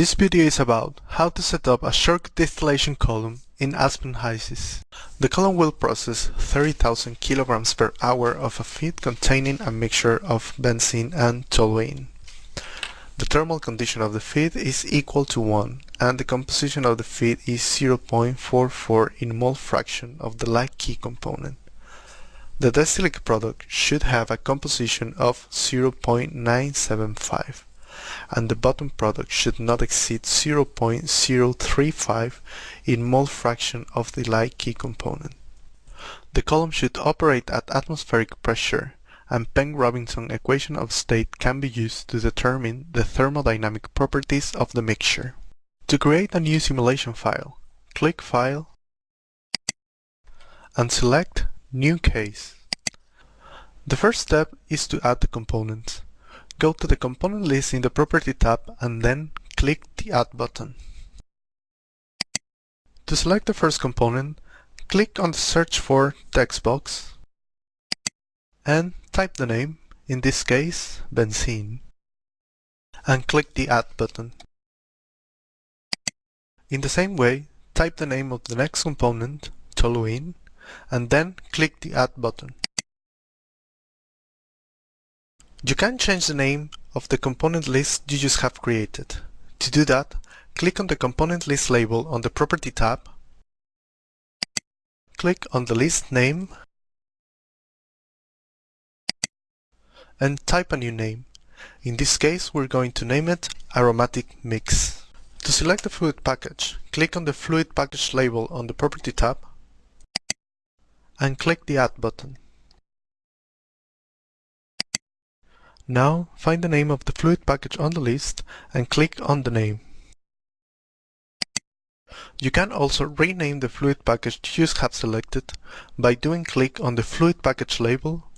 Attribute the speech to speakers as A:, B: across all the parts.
A: This video is about how to set up a short distillation column in Aspen HYSYS. The column will process 30,000 kilograms per hour of a feed containing a mixture of benzene and toluene. The thermal condition of the feed is equal to 1 and the composition of the feed is 0.44 in mole fraction of the light key component. The distillate product should have a composition of 0.975 and the bottom product should not exceed 0.035 in mole fraction of the light key component. The column should operate at atmospheric pressure and Peng-Robinson equation of state can be used to determine the thermodynamic properties of the mixture. To create a new simulation file, click File and select New Case. The first step is to add the components. Go to the component list in the Property tab and then click the Add button. To select the first component, click on the Search for text box and type the name, in this case benzene, and click the Add button. In the same way, type the name of the next component, toluene, and then click the Add button. You can change the name of the component list you just have created. To do that, click on the component list label on the Property tab, click on the list name, and type a new name. In this case, we're going to name it Aromatic Mix. To select the fluid package, click on the Fluid Package label on the Property tab, and click the Add button. Now find the name of the fluid package on the list and click on the name. You can also rename the fluid package you have selected by doing click on the fluid package label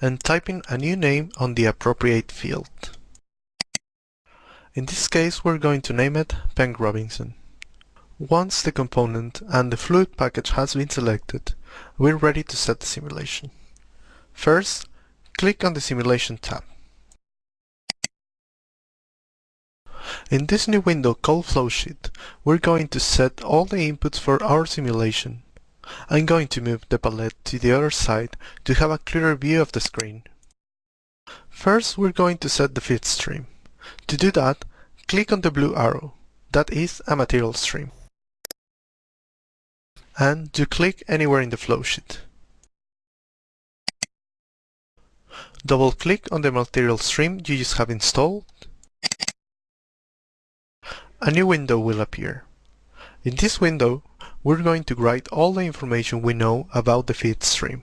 A: and typing a new name on the appropriate field. In this case we're going to name it Peng-Robinson. Once the component and the fluid package has been selected, we're ready to set the simulation. First, click on the Simulation tab. In this new window called Flowsheet, we're going to set all the inputs for our simulation. I'm going to move the palette to the other side to have a clearer view of the screen. First, we're going to set the feed stream. To do that, click on the blue arrow, that is a material stream. And to click anywhere in the flowsheet. Double-click on the material stream you just have installed. A new window will appear. In this window, we're going to write all the information we know about the feed stream.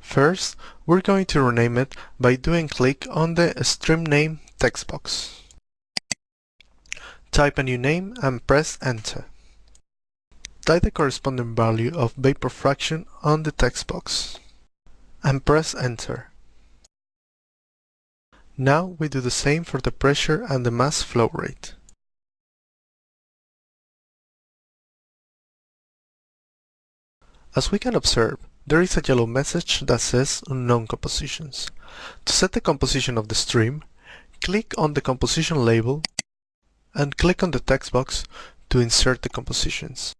A: First, we're going to rename it by doing click on the stream name text box. Type a new name and press enter. Type the corresponding value of vapor fraction on the text box and press enter. Now we do the same for the pressure and the mass flow rate. As we can observe, there is a yellow message that says unknown compositions. To set the composition of the stream, click on the composition label and click on the text box to insert the compositions.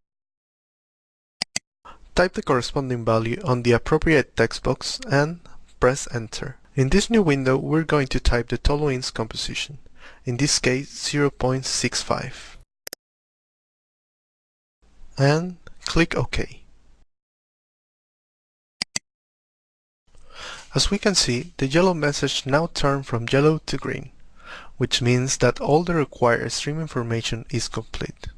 A: Type the corresponding value on the appropriate text box and press enter. In this new window, we're going to type the toluene's composition, in this case 0.65, and click OK. As we can see, the yellow message now turned from yellow to green, which means that all the required stream information is complete.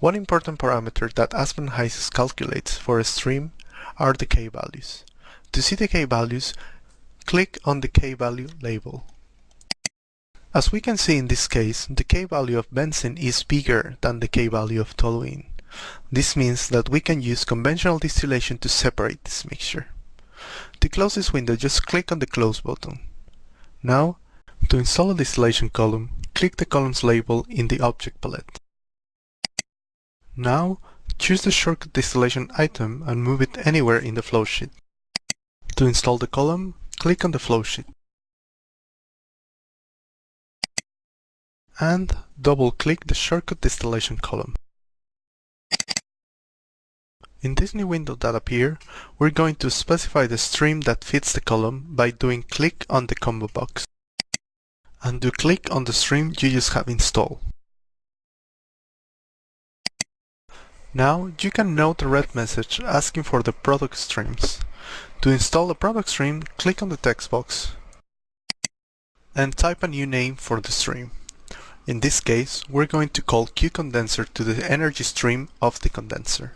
A: One important parameter that Aspen HYSYS calculates for a stream are the k-values. To see the k-values, click on the k-value label. As we can see in this case, the k-value of benzene is bigger than the k-value of toluene. This means that we can use conventional distillation to separate this mixture. To close this window, just click on the Close button. Now, to install a distillation column, click the columns label in the Object palette. Now, choose the shortcut distillation item and move it anywhere in the flowsheet. To install the column, click on the flowsheet. and double-click the shortcut distillation column. In this new window that appear, we're going to specify the stream that fits the column by doing click on the combo box. And do click on the stream you just have installed. Now you can note a red message asking for the product streams. To install the product stream, click on the text box and type a new name for the stream. In this case, we're going to call Q-condenser to the energy stream of the condenser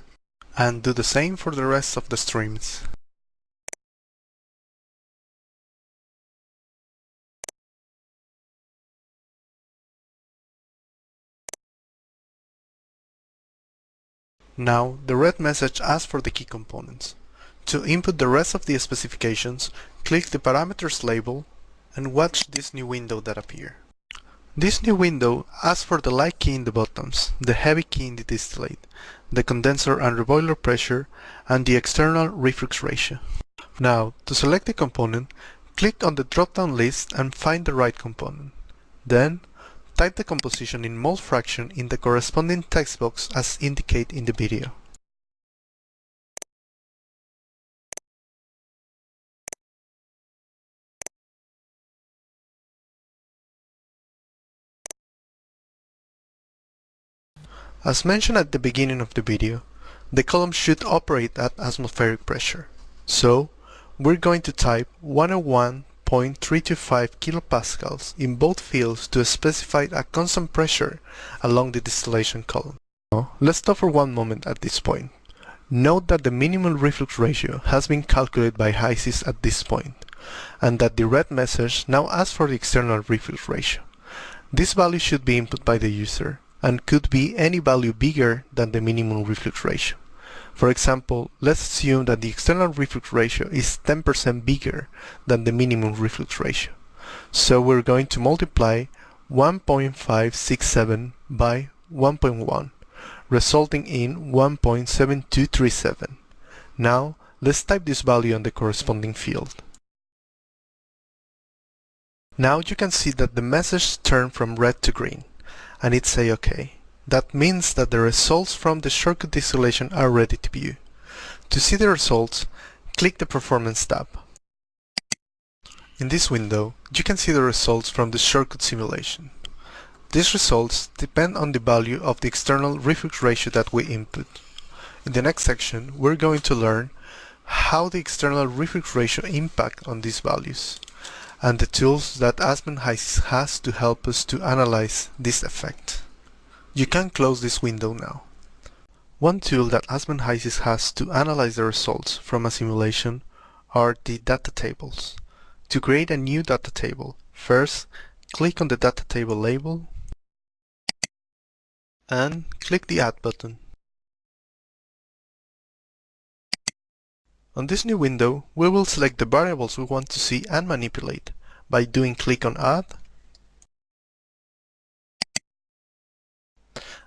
A: and do the same for the rest of the streams. Now, the red message asks for the key components. To input the rest of the specifications, click the parameters label and watch this new window that appear. This new window asks for the light key in the bottoms, the heavy key in the distillate, the condenser and reboiler pressure, and the external reflux ratio. Now, to select the component, click on the drop-down list and find the right component. Then, type the composition in mole fraction in the corresponding text box as indicated in the video. As mentioned at the beginning of the video, the column should operate at atmospheric pressure. So, we're going to type 101.325 kilopascals in both fields to specify a constant pressure along the distillation column. Now, let's stop for one moment at this point. Note that the minimum reflux ratio has been calculated by HYSYS at this point, and that the red message now asks for the external reflux ratio. This value should be input by the user, and could be any value bigger than the minimum reflux ratio. For example, let's assume that the external reflux ratio is 10% bigger than the minimum reflux ratio. So we're going to multiply 1.567 by 1.1, resulting in 1.7237. Now, let's type this value on the corresponding field. Now you can see that the message turned from red to green and it say OK. That means that the results from the shortcut distillation are ready to view. To see the results, click the Performance tab. In this window, you can see the results from the shortcut simulation. These results depend on the value of the external reflux ratio that we input. In the next section, we're going to learn how the external reflux ratio impact on these values and the tools that Aspen HYSYS has to help us to analyze this effect. You can close this window now. One tool that Aspen HYSYS has to analyze the results from a simulation are the data tables. To create a new data table, first click on the data table label and click the Add button. On this new window, we will select the variables we want to see and manipulate by doing click on Add.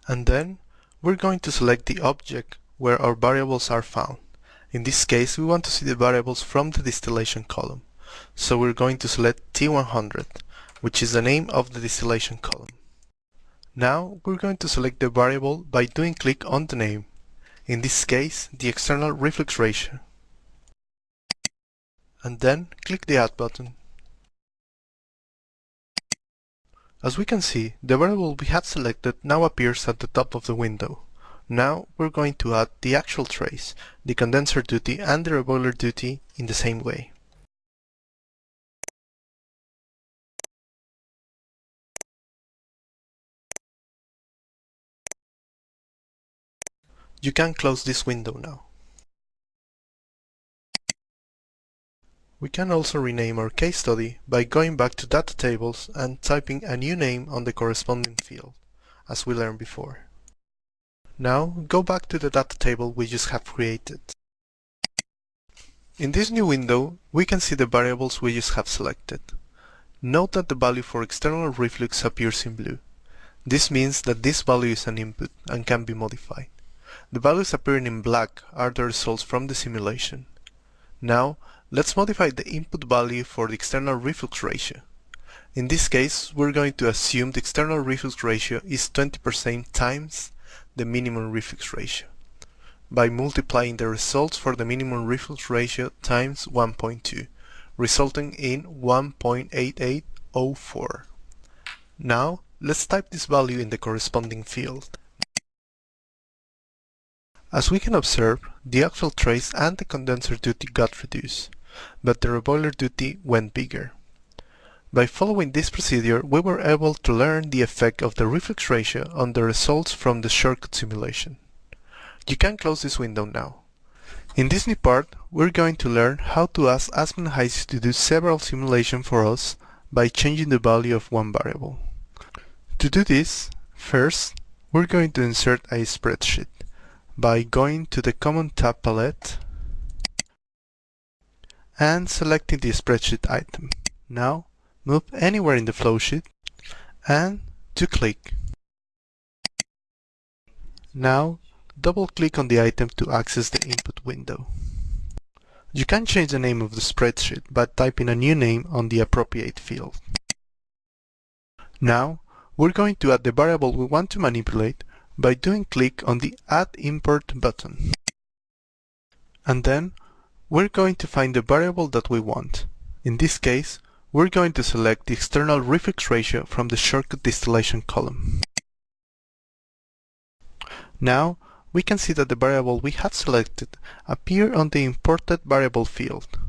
A: And then we're going to select the object where our variables are found. In this case, we want to see the variables from the distillation column. So we're going to select T100, which is the name of the distillation column. Now we're going to select the variable by doing click on the name. In this case, the external reflux ratio and then click the Add button. As we can see, the variable we had selected now appears at the top of the window. Now we're going to add the actual trays, the condenser duty and the reboiler duty in the same way. You can close this window now. We can also rename our case study by going back to data tables and typing a new name on the corresponding field, as we learned before. Now go back to the data table we just have created. In this new window, we can see the variables we just have selected. Note that the value for external reflux appears in blue. This means that this value is an input and can be modified. The values appearing in black are the results from the simulation. Now, Let's modify the input value for the external reflux ratio. In this case, we're going to assume the external reflux ratio is 20% times the minimum reflux ratio by multiplying the results for the minimum reflux ratio times 1.2, resulting in 1.8804. Now, let's type this value in the corresponding field. As we can observe, the actual trays and the condenser duty got reduced, but the reboiler duty went bigger. By following this procedure, we were able to learn the effect of the reflux ratio on the results from the shortcut simulation. You can close this window now. In this new part, we're going to learn how to ask Aspen HYSYS to do several simulations for us by changing the value of one variable. To do this, first, we're going to insert a spreadsheet by going to the Common tab palette and selecting the spreadsheet item. Now, move anywhere in the flowsheet and to click. Now, double-click on the item to access the input window. You can change the name of the spreadsheet by typing a new name on the appropriate field. Now, we're going to add the variable we want to manipulate by doing click on the Add Import button. And then we're going to find the variable that we want. In this case, we're going to select the external reflux ratio from the shortcut distillation column. Now, we can see that the variable we have selected appear on the imported variable field.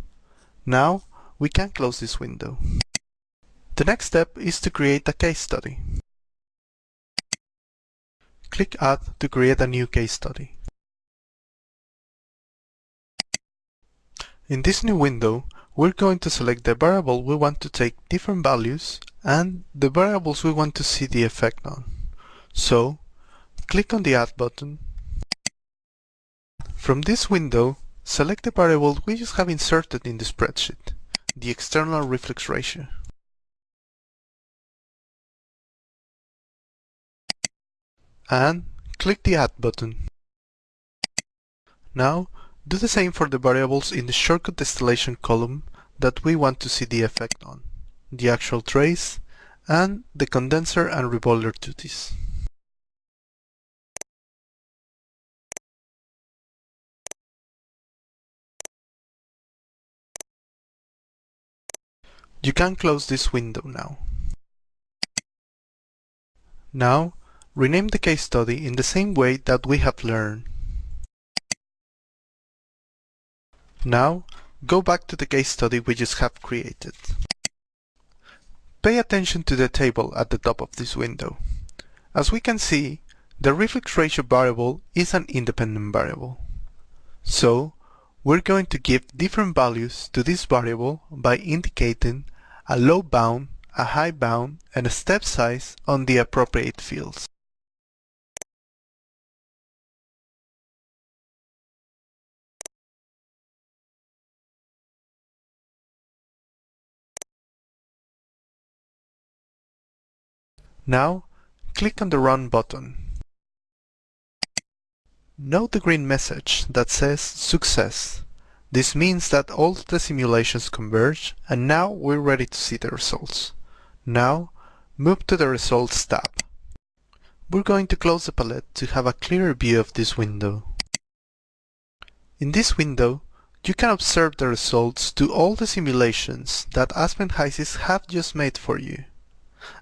A: Now, we can close this window. The next step is to create a case study. Click Add to create a new case study. In this new window, we're going to select the variable we want to take different values and the variables we want to see the effect on. So, click on the Add button. From this window, select the variable we just have inserted in the spreadsheet, the external reflux ratio. and click the Add button. Now, do the same for the variables in the shortcut distillation column that we want to see the effect on, the actual trays, and the condenser and reboiler duties. You can close this window now. Now, rename the case study in the same way that we have learned. Now, go back to the case study we just have created. Pay attention to the table at the top of this window. As we can see, the reflux ratio variable is an independent variable. So, we're going to give different values to this variable by indicating a low bound, a high bound, and a step size on the appropriate fields. Now, click on the Run button. Note the green message that says Success. This means that all the simulations converge and now we're ready to see the results. Now, move to the Results tab. We're going to close the palette to have a clearer view of this window. In this window, you can observe the results to all the simulations that Aspen HYSYS have just made for you.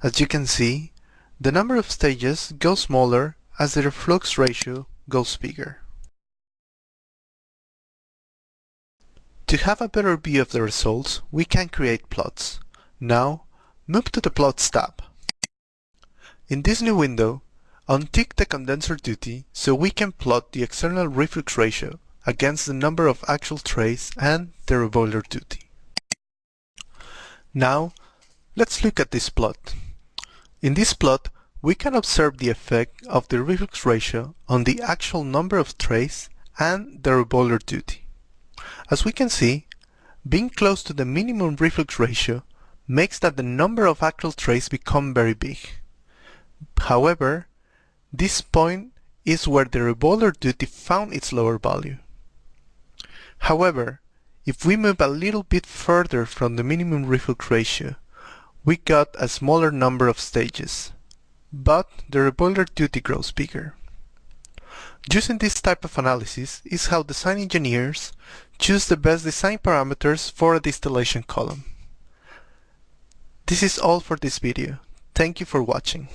A: As you can see, the number of stages goes smaller as the reflux ratio goes bigger. To have a better view of the results, we can create plots. Now, move to the Plots tab. In this new window, untick the condenser duty so we can plot the external reflux ratio against the number of actual trays and the reboiler duty. Now, let's look at this plot. In this plot, we can observe the effect of the reflux ratio on the actual number of trays and the reboiler duty. As we can see, being close to the minimum reflux ratio makes that the number of actual trays become very big. However, this point is where the reboiler duty found its lower value. However, if we move a little bit further from the minimum reflux ratio, we got a smaller number of stages, but the reboiler duty grows bigger. Using this type of analysis is how design engineers choose the best design parameters for a distillation column. This is all for this video. Thank you for watching.